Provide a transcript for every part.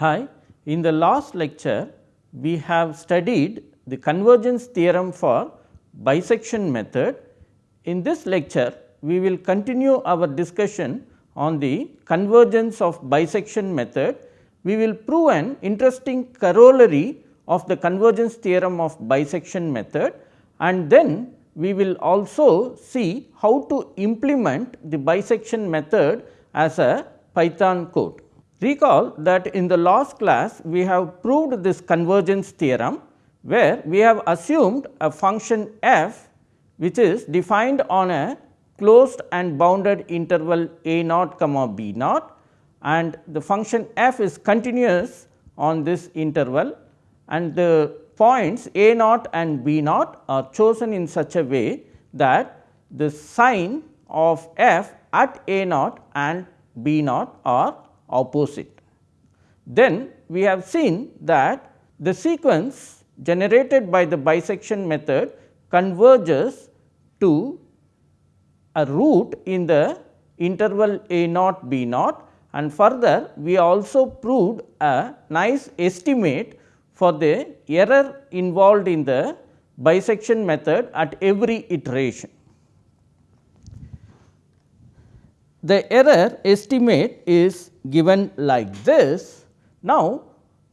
Hi, in the last lecture we have studied the convergence theorem for bisection method. In this lecture we will continue our discussion on the convergence of bisection method. We will prove an interesting corollary of the convergence theorem of bisection method and then we will also see how to implement the bisection method as a Python code. Recall that in the last class we have proved this convergence theorem, where we have assumed a function f which is defined on a closed and bounded interval a naught comma b naught and the function f is continuous on this interval and the points a naught and b naught are chosen in such a way that the sign of f at a naught and b naught are opposite. Then we have seen that the sequence generated by the bisection method converges to a root in the interval a naught b naught and further we also proved a nice estimate for the error involved in the bisection method at every iteration. The error estimate is given like this. Now,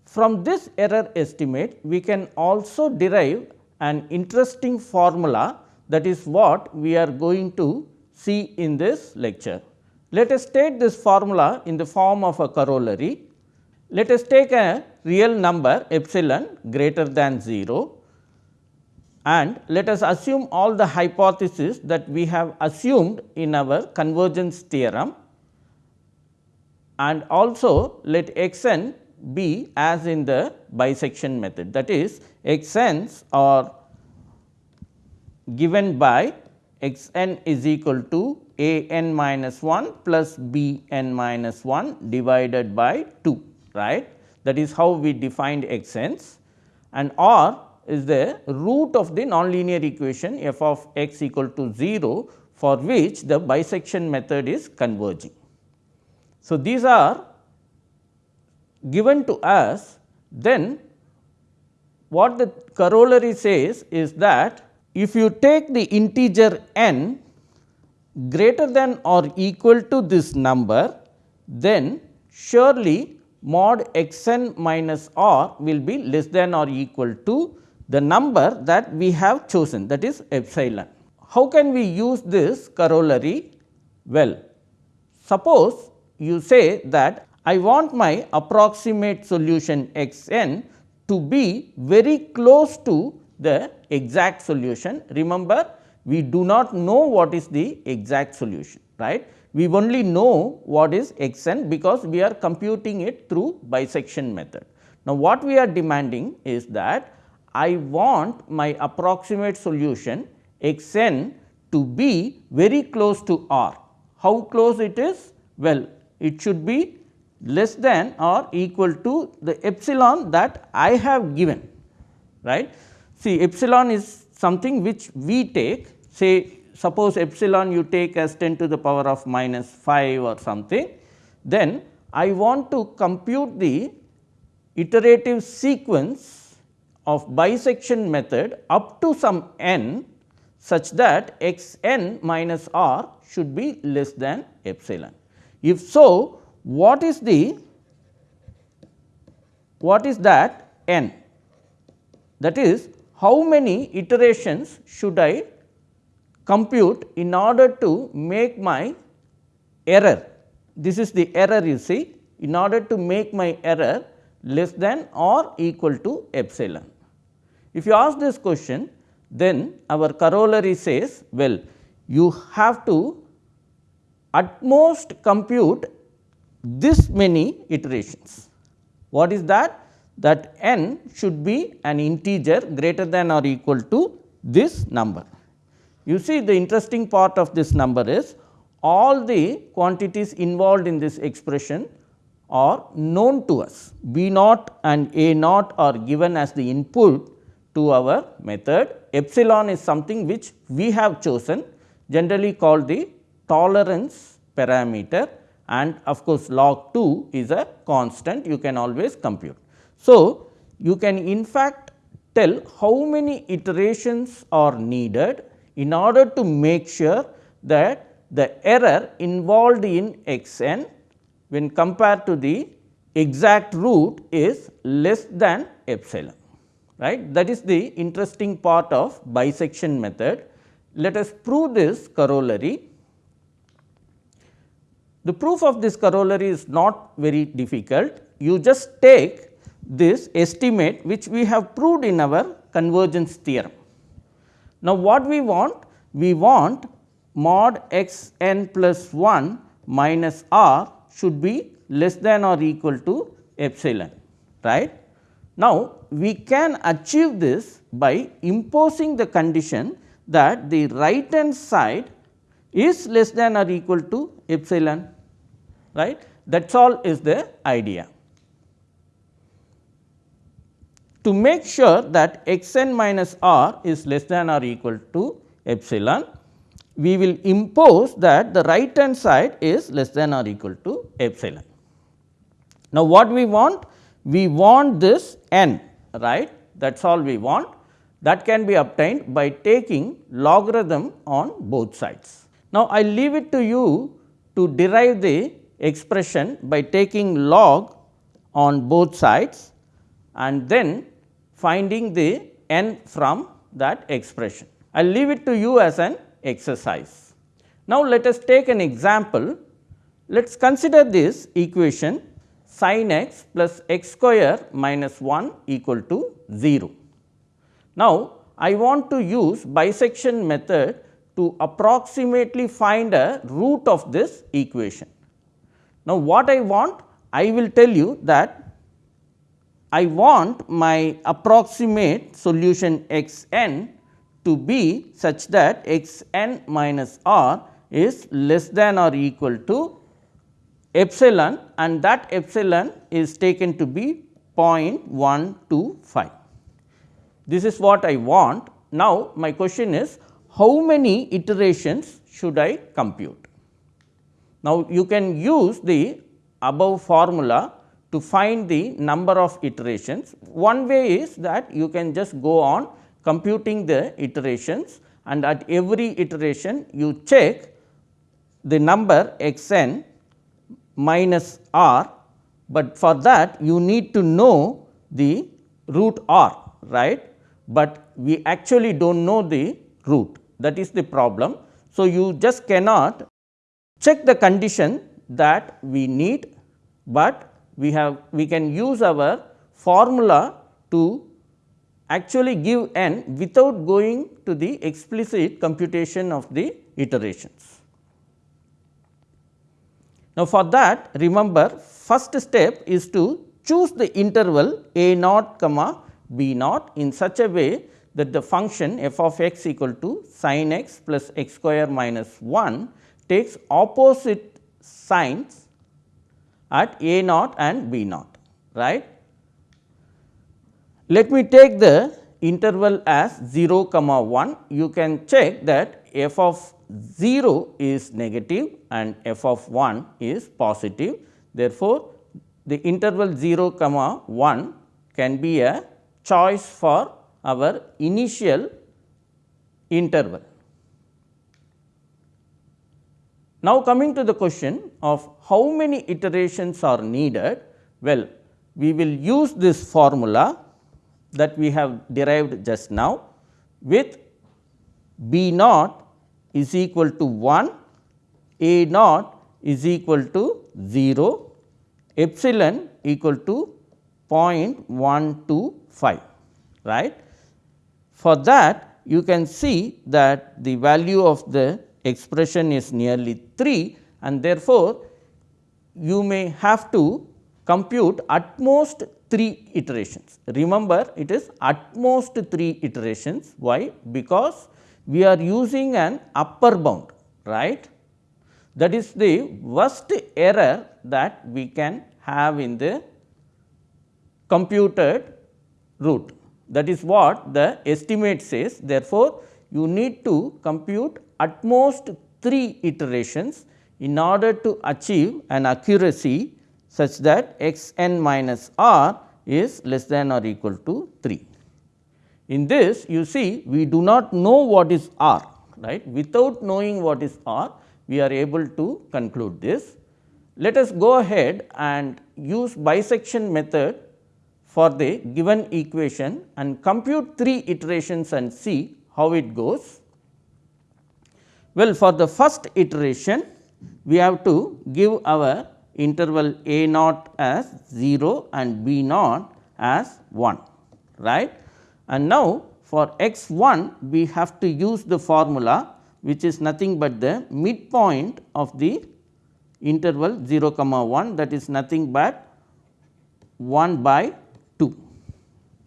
from this error estimate we can also derive an interesting formula that is what we are going to see in this lecture. Let us state this formula in the form of a corollary. Let us take a real number epsilon greater than 0 and let us assume all the hypotheses that we have assumed in our convergence theorem. And also let x n be as in the bisection method. That is x n's are given by x n is equal to a n minus 1 plus b n minus 1 divided by 2 right? That is how we defined x n's and or is the root of the nonlinear equation f of x equal to 0 for which the bisection method is converging. So, these are given to us then what the corollary says is that if you take the integer n greater than or equal to this number then surely mod x n minus r will be less than or equal to the number that we have chosen that is epsilon. How can we use this corollary? Well, suppose you say that I want my approximate solution x n to be very close to the exact solution. Remember we do not know what is the exact solution right. We only know what is x n because we are computing it through bisection method. Now, what we are demanding is that I want my approximate solution x n to be very close to r. How close it is? Well, it should be less than or equal to the epsilon that I have given right. See epsilon is something which we take say suppose epsilon you take as 10 to the power of minus 5 or something then I want to compute the iterative sequence of bisection method up to some n such that x n minus r should be less than epsilon. If so, what is the what is that n? That is how many iterations should I compute in order to make my error. This is the error you see in order to make my error less than or equal to epsilon. If you ask this question, then our corollary says, well, you have to at most compute this many iterations. What is that? That n should be an integer greater than or equal to this number. You see the interesting part of this number is all the quantities involved in this expression are known to us. B naught and A naught are given as the input to our method. Epsilon is something which we have chosen generally called the tolerance parameter and of course, log 2 is a constant you can always compute. So, you can in fact tell how many iterations are needed in order to make sure that the error involved in x n when compared to the exact root is less than epsilon right. That is the interesting part of bisection method. Let us prove this corollary. The proof of this corollary is not very difficult. You just take this estimate which we have proved in our convergence theorem. Now, what we want? We want mod x n plus 1 minus r should be less than or equal to epsilon right. Now, we can achieve this by imposing the condition that the right hand side is less than or equal to epsilon right that is all is the idea. To make sure that x n minus r is less than or equal to epsilon, we will impose that the right hand side is less than or equal to epsilon. Now, what we want? We want this n right that is all we want that can be obtained by taking logarithm on both sides. Now, I leave it to you to derive the expression by taking log on both sides and then finding the n from that expression. I will leave it to you as an exercise. Now, let us take an example. Let us consider this equation sin x plus x square minus 1 equal to 0. Now, I want to use bisection method to approximately find a root of this equation. Now, what I want? I will tell you that I want my approximate solution x n to be such that x n minus r is less than or equal to epsilon and that epsilon is taken to be 0.125. This is what I want. Now, my question is how many iterations should I compute? Now, you can use the above formula to find the number of iterations. One way is that you can just go on computing the iterations and at every iteration you check the number x n minus r, but for that you need to know the root r right, but we actually do not know the root that is the problem. So, you just cannot check the condition that we need, but we have we can use our formula to actually give n without going to the explicit computation of the iterations. Now, for that remember first step is to choose the interval a naught comma b naught in such a way that the function f of x equal to sin x plus x square minus 1 takes opposite signs at a naught and b naught right. Let me take the interval as 0 comma 1 you can check that f of 0 is negative and f of 1 is positive. Therefore, the interval 0 comma 1 can be a choice for our initial interval. Now, coming to the question of how many iterations are needed, well we will use this formula that we have derived just now with b naught is equal to 1, A naught is equal to 0, epsilon equal to 0.125 right. For that you can see that the value of the expression is nearly 3 and therefore, you may have to compute at most 3 iterations. Remember it is at most 3 iterations why? Because we are using an upper bound right? That is the worst error that we can have in the computed root that is what the estimate says. Therefore, you need to compute at most 3 iterations in order to achieve an accuracy such that x n minus r is less than or equal to 3. In this you see we do not know what is r right without knowing what is r we are able to conclude this. Let us go ahead and use bisection method for the given equation and compute 3 iterations and see how it goes. Well, for the first iteration we have to give our interval a naught as 0 and b naught as 1 right. And now, for x 1 we have to use the formula which is nothing but the midpoint of the interval 0 comma 1 that is nothing but 1 by 2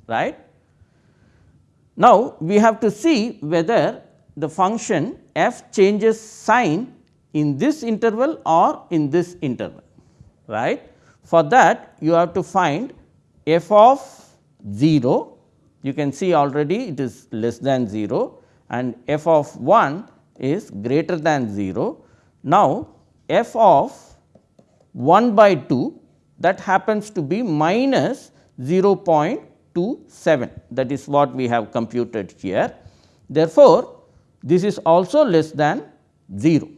right. Now, we have to see whether the function f changes sign in this interval or in this interval right. For that you have to find f of 0 you can see already it is less than 0 and f of 1 is greater than 0. Now, f of 1 by 2 that happens to be minus 0.27 that is what we have computed here. Therefore, this is also less than 0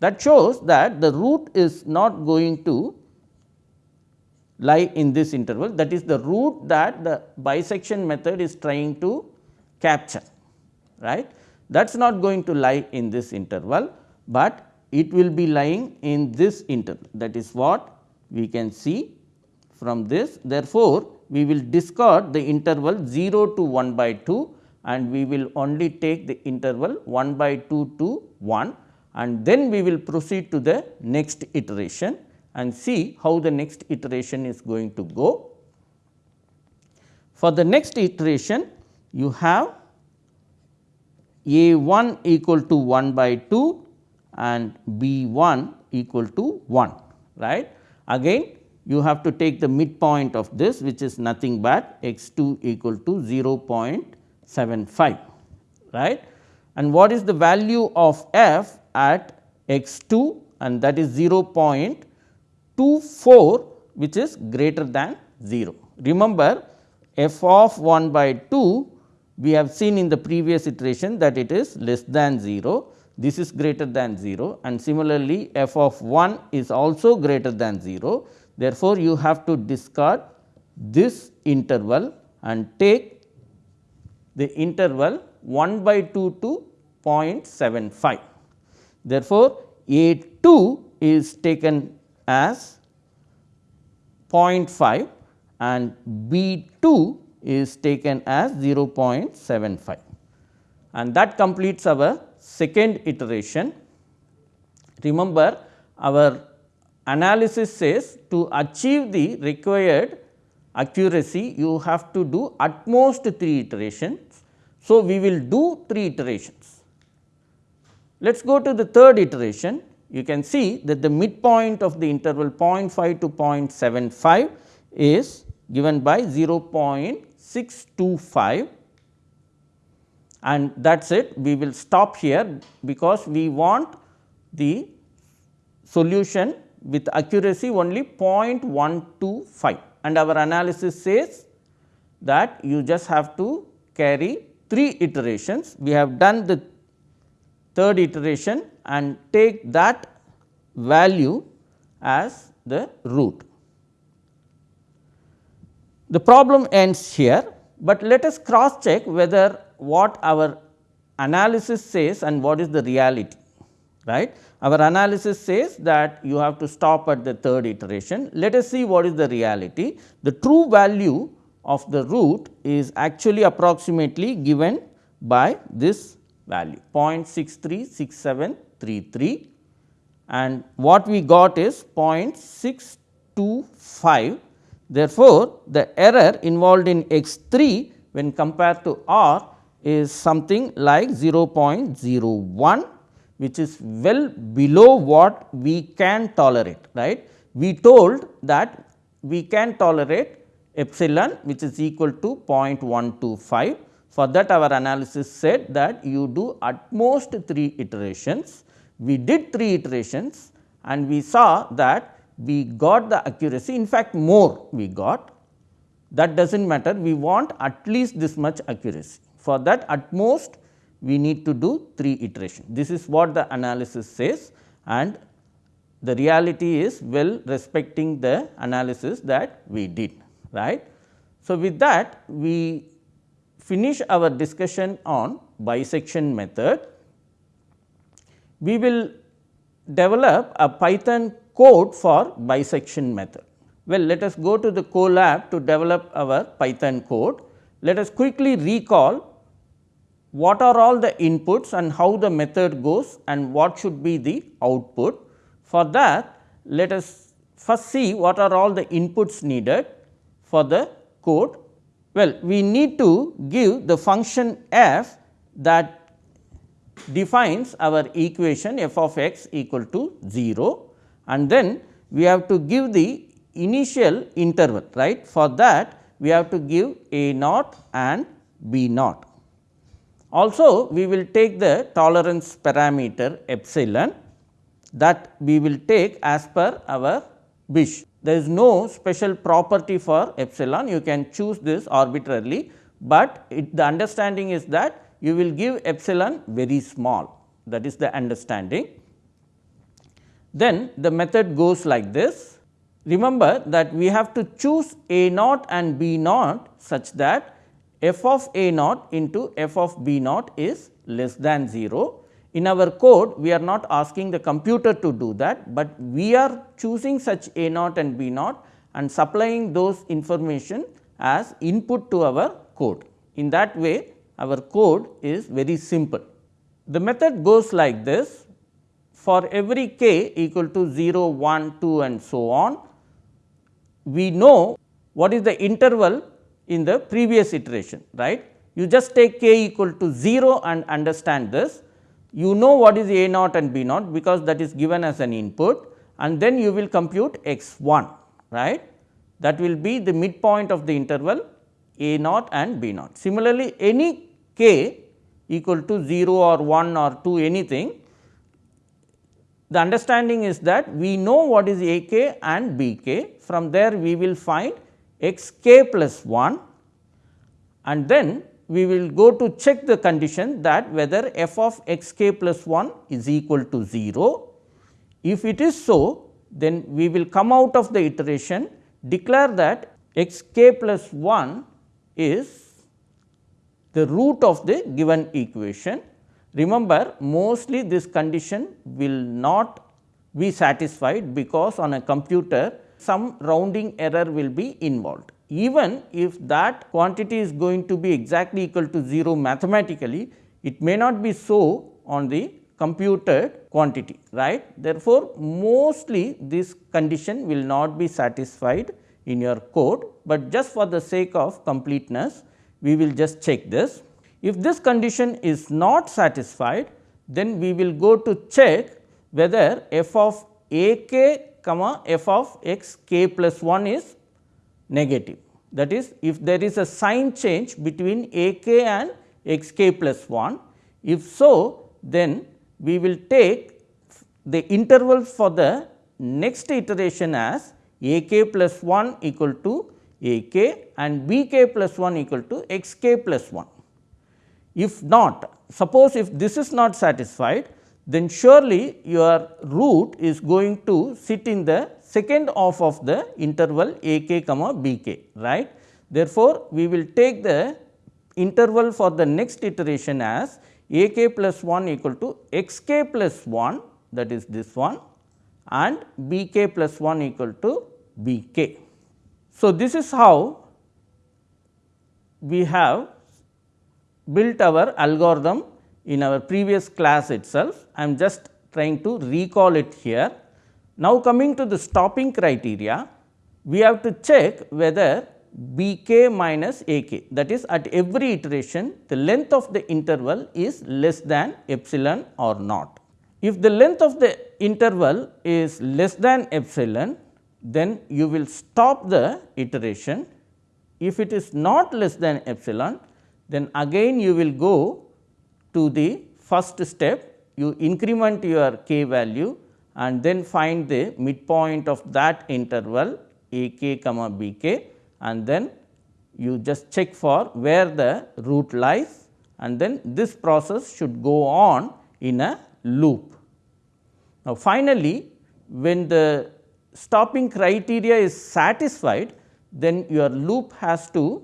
that shows that the root is not going to lie in this interval. That is the root that the bisection method is trying to capture right? That is not going to lie in this interval, but it will be lying in this interval. That is what we can see from this. Therefore, we will discard the interval 0 to 1 by 2 and we will only take the interval 1 by 2 to 1 and then we will proceed to the next iteration and see how the next iteration is going to go. For the next iteration you have a 1 equal to 1 by 2 and B 1 equal to 1 right. Again you have to take the midpoint of this which is nothing but x 2 equal to 0.75 right. And what is the value of f at x 2 and that is 0.24 which is greater than 0. Remember f of 1 by 2 we have seen in the previous iteration that it is less than 0, this is greater than 0 and similarly f of 1 is also greater than 0. Therefore, you have to discard this interval and take the interval 1 by 2 to 0.75. Therefore, A 2 is taken as 0.5 and B 2 is taken as 0.75 and that completes our second iteration. Remember our analysis says to achieve the required accuracy you have to do at most 3 iterations. So, we will do 3 iterations. Let us go to the third iteration you can see that the midpoint of the interval 0.5 to 0.75 is given by 0.75 625 and that is it. We will stop here because we want the solution with accuracy only 0.125 and our analysis says that you just have to carry 3 iterations. We have done the third iteration and take that value as the root. The problem ends here, but let us cross check whether what our analysis says and what is the reality right. Our analysis says that you have to stop at the third iteration. Let us see what is the reality. The true value of the root is actually approximately given by this value 0.636733 and what we got is 0.625 Therefore, the error involved in x 3 when compared to r is something like 0.01 which is well below what we can tolerate right. We told that we can tolerate epsilon which is equal to 0.125. For that our analysis said that you do at most 3 iterations. We did 3 iterations and we saw that we got the accuracy in fact more we got that does not matter we want at least this much accuracy. For that at most we need to do 3 iterations. This is what the analysis says and the reality is well respecting the analysis that we did right. So, with that we finish our discussion on bisection method. We will develop a Python code for bisection method. Well, let us go to the Colab to develop our Python code. Let us quickly recall what are all the inputs and how the method goes and what should be the output. For that, let us first see what are all the inputs needed for the code. Well, we need to give the function f that defines our equation f of x equal to 0 and then we have to give the initial interval right. For that we have to give a naught and b naught. Also we will take the tolerance parameter epsilon that we will take as per our wish. There is no special property for epsilon you can choose this arbitrarily, but it, the understanding is that you will give epsilon very small that is the understanding. Then the method goes like this. Remember that we have to choose a naught and b naught such that f of a naught into f of b naught is less than 0. In our code we are not asking the computer to do that, but we are choosing such a naught and b naught and supplying those information as input to our code. In that way our code is very simple. The method goes like this for every k equal to 0, 1, 2 and so on we know what is the interval in the previous iteration right. You just take k equal to 0 and understand this. You know what is a naught and b naught because that is given as an input and then you will compute x 1 right. That will be the midpoint of the interval a naught and b naught. Similarly, any k equal to 0 or 1 or 2 anything the understanding is that we know what is a k and b k from there we will find x k plus 1 and then we will go to check the condition that whether f of x k plus 1 is equal to 0. If it is so then we will come out of the iteration declare that x k plus 1 is the root of the given equation Remember mostly this condition will not be satisfied because on a computer some rounding error will be involved. Even if that quantity is going to be exactly equal to 0 mathematically, it may not be so on the computed quantity right. Therefore, mostly this condition will not be satisfied in your code, but just for the sake of completeness we will just check this. If this condition is not satisfied, then we will go to check whether f of a k comma f of x k plus 1 is negative. That is if there is a sign change between a k and x k plus 1. If so, then we will take the intervals for the next iteration as a k plus 1 equal to a k and b k plus 1 equal to x k plus 1. If not, suppose if this is not satisfied, then surely your root is going to sit in the second half of the interval a k comma b k right. Therefore, we will take the interval for the next iteration as a k plus 1 equal to x k plus 1 that is this one and b k plus 1 equal to b k. So, this is how we have built our algorithm in our previous class itself. I am just trying to recall it here. Now, coming to the stopping criteria, we have to check whether b k minus a k that is at every iteration the length of the interval is less than epsilon or not. If the length of the interval is less than epsilon, then you will stop the iteration. If it is not less than epsilon, then again you will go to the first step you increment your k value and then find the midpoint of that interval a k comma b k and then you just check for where the root lies and then this process should go on in a loop. Now, finally, when the stopping criteria is satisfied, then your loop has to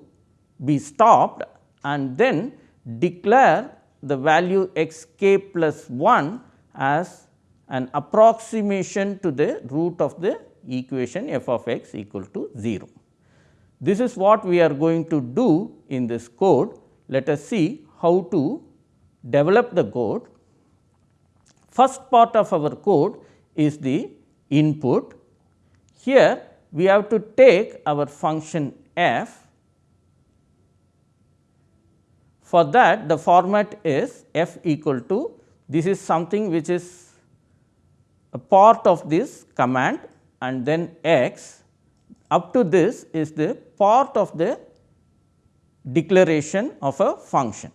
be stopped and then declare the value x k plus 1 as an approximation to the root of the equation f of x equal to 0. This is what we are going to do in this code. Let us see how to develop the code. First part of our code is the input. Here we have to take our function f. For that the format is f equal to this is something which is a part of this command and then x up to this is the part of the declaration of a function.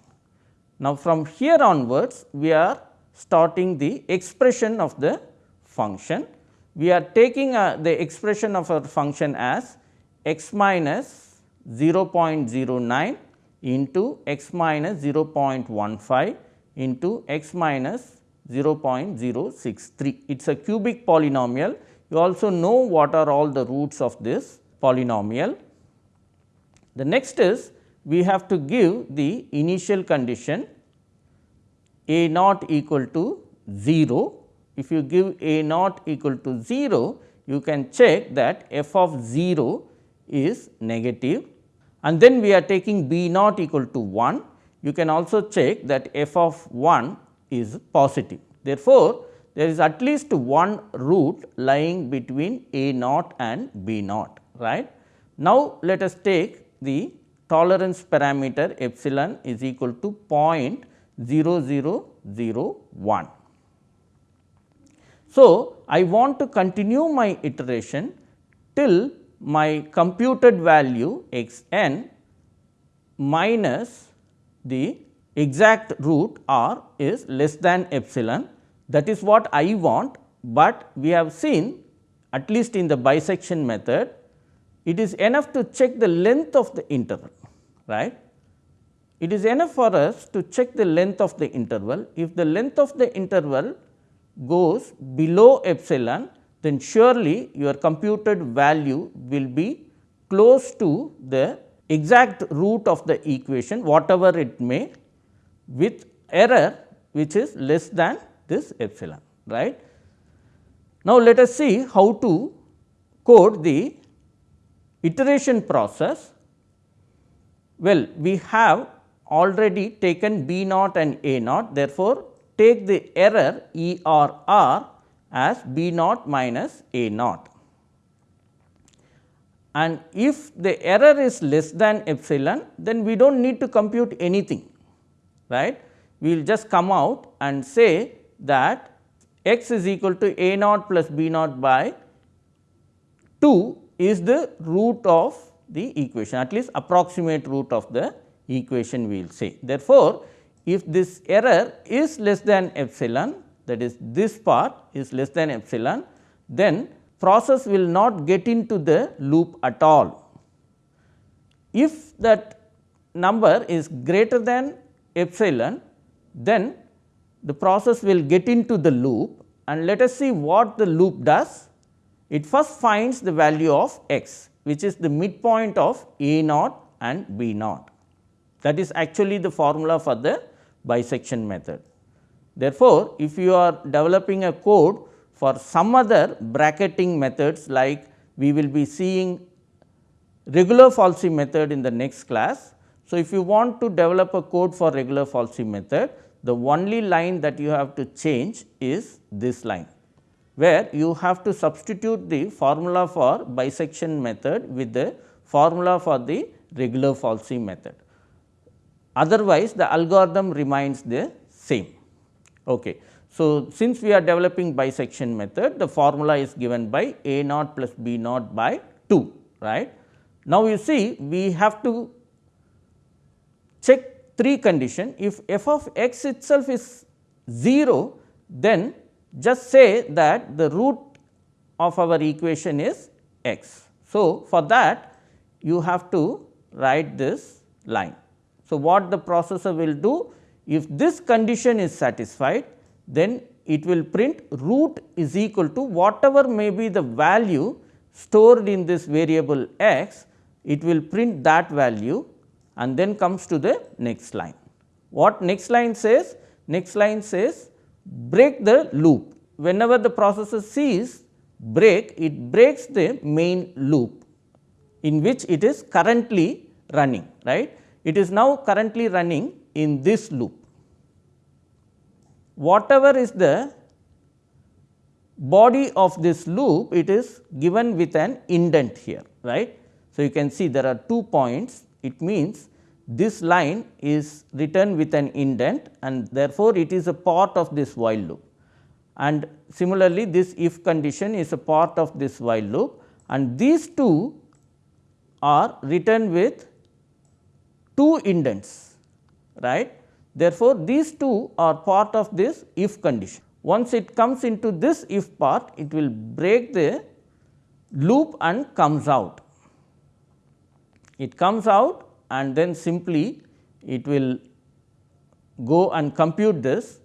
Now, from here onwards we are starting the expression of the function. We are taking uh, the expression of our function as x minus 0.09 into x minus 0.15 into x minus 0.063. It is a cubic polynomial you also know what are all the roots of this polynomial. The next is we have to give the initial condition a naught equal to 0. If you give a naught equal to 0, you can check that f of 0 is negative and then we are taking b naught equal to 1. You can also check that f of 1 is positive. Therefore, there is at least one root lying between a naught and b naught right. Now, let us take the tolerance parameter epsilon is equal to 0.0001. So, I want to continue my iteration till my computed value x n minus the exact root r is less than epsilon that is what I want, but we have seen at least in the bisection method, it is enough to check the length of the interval, right. It is enough for us to check the length of the interval. If the length of the interval goes below epsilon, then surely your computed value will be close to the exact root of the equation whatever it may with error which is less than this epsilon right. Now, let us see how to code the iteration process. Well, we have already taken B naught and A naught therefore, take the error E R R as B naught minus A naught. And if the error is less than epsilon, then we do not need to compute anything, right. We will just come out and say that x is equal to a naught plus b naught by 2 is the root of the equation at least approximate root of the equation we will say. Therefore, if this error is less than epsilon that is this part is less than epsilon then process will not get into the loop at all. If that number is greater than epsilon then the process will get into the loop and let us see what the loop does. It first finds the value of x which is the midpoint of a naught and b naught. That is actually the formula for the bisection method. Therefore, if you are developing a code for some other bracketing methods like we will be seeing regula falsi method in the next class. So, if you want to develop a code for regula falsi method, the only line that you have to change is this line, where you have to substitute the formula for bisection method with the formula for the regula falsi method. Otherwise, the algorithm remains the same. Okay. So, since we are developing bisection method, the formula is given by a naught plus b naught by 2, right. Now, you see we have to check 3 condition if f of x itself is 0 then just say that the root of our equation is x. So, for that you have to write this line. So, what the processor will do if this condition is satisfied then it will print root is equal to whatever may be the value stored in this variable x it will print that value and then comes to the next line. What next line says? Next line says break the loop. Whenever the processor sees break, it breaks the main loop in which it is currently running, right. It is now currently running in this loop. Whatever is the body of this loop, it is given with an indent here, right. So, you can see there are two points, it means this line is written with an indent and therefore, it is a part of this while loop. And similarly, this if condition is a part of this while loop and these two are written with two indents, right. Therefore, these two are part of this if condition. Once it comes into this if part, it will break the loop and comes out. It comes out and then simply it will go and compute this,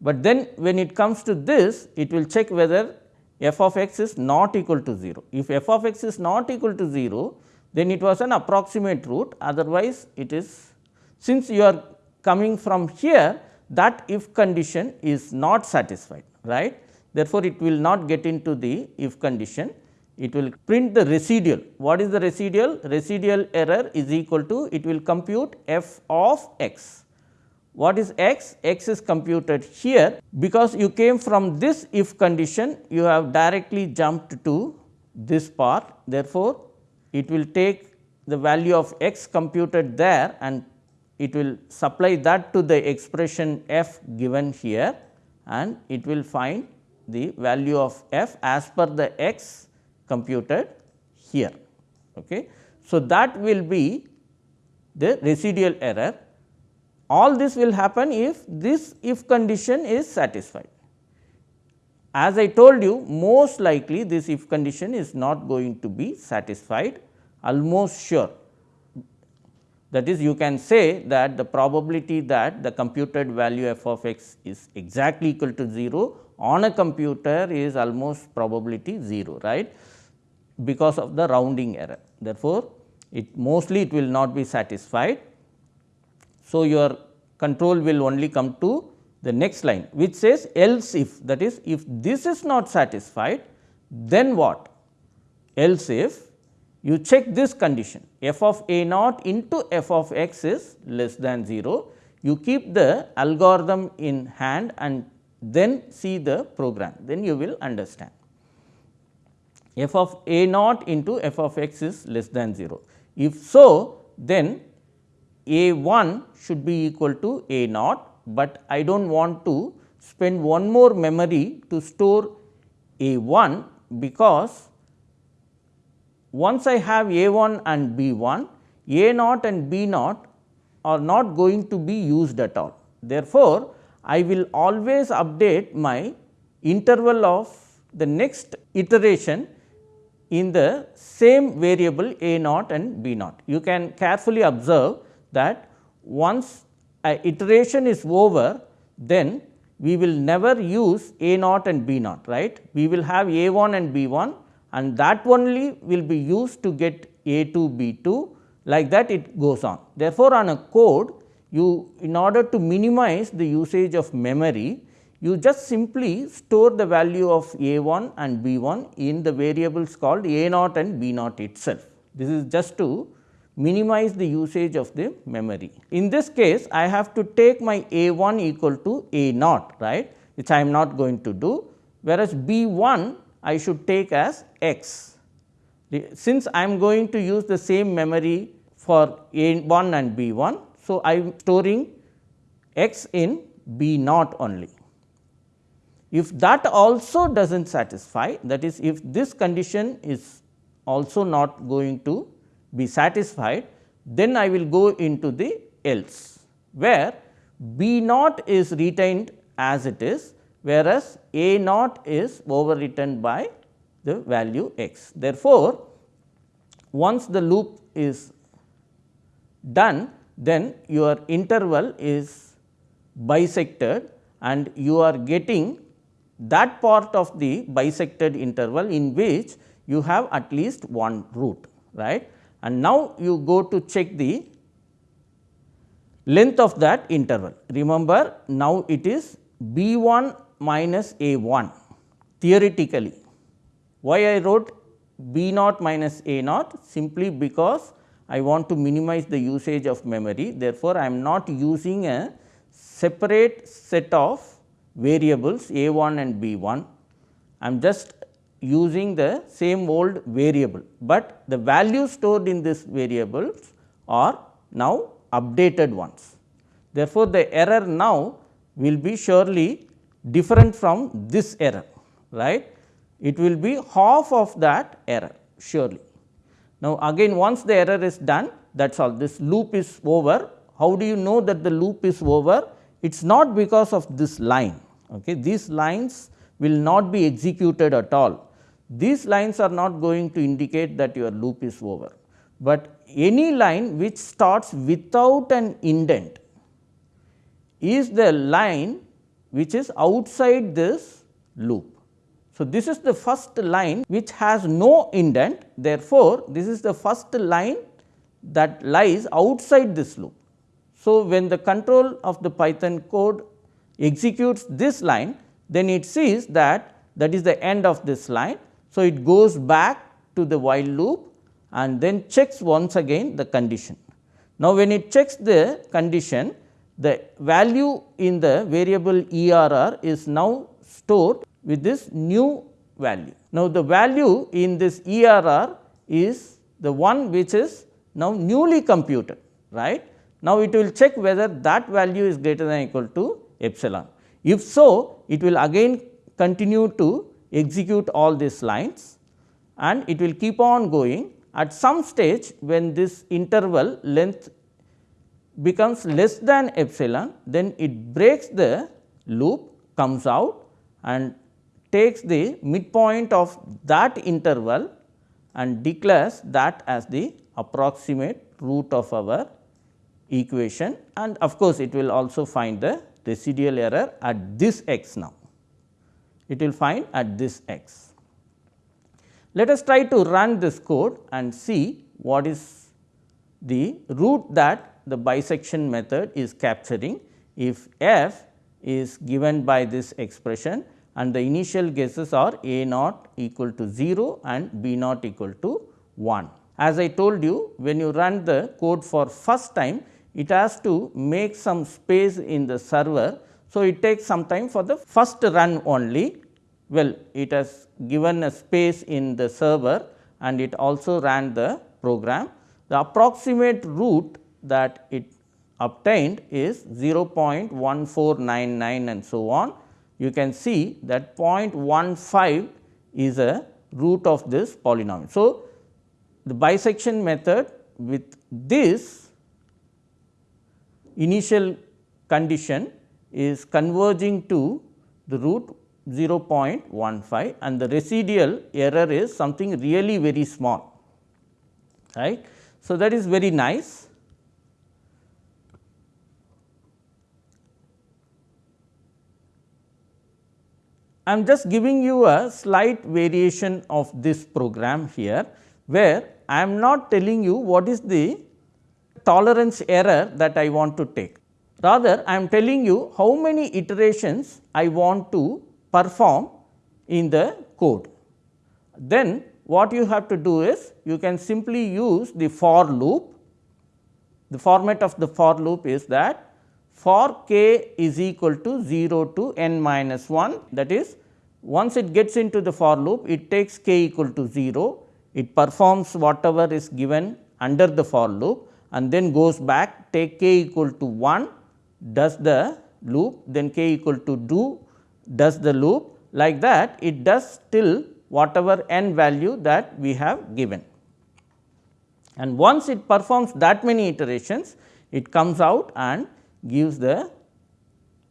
but then when it comes to this it will check whether f of x is not equal to 0. If f of x is not equal to 0 then it was an approximate root otherwise it is since you are coming from here that if condition is not satisfied right. Therefore, it will not get into the if condition it will print the residual. What is the residual? Residual error is equal to it will compute f of x. What is x? x is computed here because you came from this if condition you have directly jumped to this part. Therefore, it will take the value of x computed there and it will supply that to the expression f given here and it will find the value of f as per the x computed here. Okay. So, that will be the residual error. All this will happen if this if condition is satisfied. As I told you most likely this if condition is not going to be satisfied almost sure. That is you can say that the probability that the computed value f of x is exactly equal to 0 on a computer is almost probability 0 right because of the rounding error. Therefore, it mostly it will not be satisfied. So, your control will only come to the next line which says else if that is if this is not satisfied then what? Else if you check this condition f of a naught into f of x is less than 0 you keep the algorithm in hand and then see the program. Then you will understand. F of a naught into f of x is less than 0. If so, then a 1 should be equal to a naught, but I do not want to spend one more memory to store a 1 because once I have a 1 and b 1, a naught and b naught are not going to be used at all. Therefore, I will always update my interval of the next iteration in the same variable a naught and b naught. You can carefully observe that once iteration is over, then we will never use a naught and b naught right. We will have a 1 and b 1 and that only will be used to get a 2 b 2 like that it goes on. Therefore, on a code you in order to minimize the usage of memory you just simply store the value of a 1 and b 1 in the variables called a naught and b naught itself. This is just to minimize the usage of the memory. In this case, I have to take my a 1 equal to a naught right which I am not going to do, whereas b 1 I should take as x. Since I am going to use the same memory for a 1 and b 1. So, I am storing x in b naught only. If that also does not satisfy that is if this condition is also not going to be satisfied then I will go into the else where B naught is retained as it is whereas A naught is overwritten by the value x. Therefore, once the loop is done then your interval is bisected and you are getting that part of the bisected interval in which you have at least one root right and now you go to check the length of that interval. Remember now it is b 1 minus a 1 theoretically. Why I wrote b naught minus a naught simply because I want to minimize the usage of memory. Therefore, I am not using a separate set of variables a 1 and b 1. I am just using the same old variable, but the values stored in this variables are now updated ones. Therefore, the error now will be surely different from this error, right. It will be half of that error surely. Now, again once the error is done that is all this loop is over. How do you know that the loop is over? It is not because of this line. Okay. These lines will not be executed at all. These lines are not going to indicate that your loop is over, but any line which starts without an indent is the line which is outside this loop. So, this is the first line which has no indent therefore, this is the first line that lies outside this loop. So, when the control of the Python code executes this line then it sees that that is the end of this line. So, it goes back to the while loop and then checks once again the condition. Now, when it checks the condition the value in the variable ERR is now stored with this new value. Now, the value in this ERR is the one which is now newly computed right. Now, it will check whether that value is greater than equal to epsilon. If so, it will again continue to execute all these lines and it will keep on going at some stage when this interval length becomes less than epsilon, then it breaks the loop comes out and takes the midpoint of that interval and declares that as the approximate root of our equation and of course, it will also find the residual error at this x now. It will find at this x. Let us try to run this code and see what is the root that the bisection method is capturing if f is given by this expression and the initial guesses are a naught equal to 0 and b naught equal to 1. As I told you when you run the code for first time it has to make some space in the server. So, it takes some time for the first run only well it has given a space in the server and it also ran the program. The approximate root that it obtained is 0.1499 and so on. You can see that 0.15 is a root of this polynomial. So, the bisection method with this initial condition is converging to the root 0.15 and the residual error is something really very small right. So, that is very nice I am just giving you a slight variation of this program here, where I am not telling you what is the tolerance error that I want to take. Rather, I am telling you how many iterations I want to perform in the code. Then what you have to do is you can simply use the for loop. The format of the for loop is that for k is equal to 0 to n minus 1 that is once it gets into the for loop it takes k equal to 0 it performs whatever is given under the for loop and then goes back take k equal to 1 does the loop then k equal to 2 does the loop like that it does till whatever n value that we have given. And once it performs that many iterations it comes out and gives the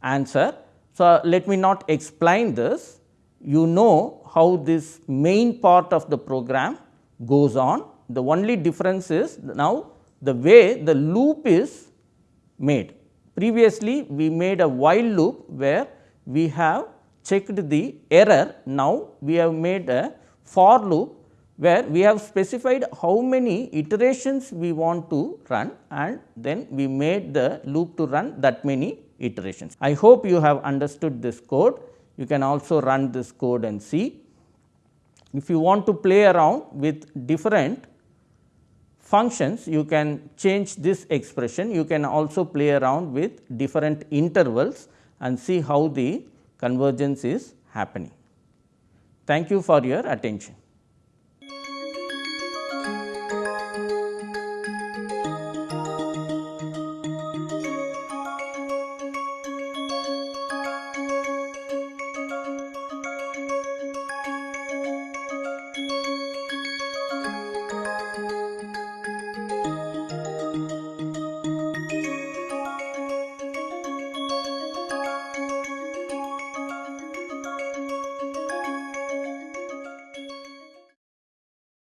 answer. So, let me not explain this, you know how this main part of the program goes on. The only difference is now the way the loop is made. Previously, we made a while loop where we have checked the error. Now, we have made a for loop where we have specified how many iterations we want to run and then we made the loop to run that many iterations. I hope you have understood this code. You can also run this code and see. If you want to play around with different functions, you can change this expression. You can also play around with different intervals and see how the convergence is happening. Thank you for your attention.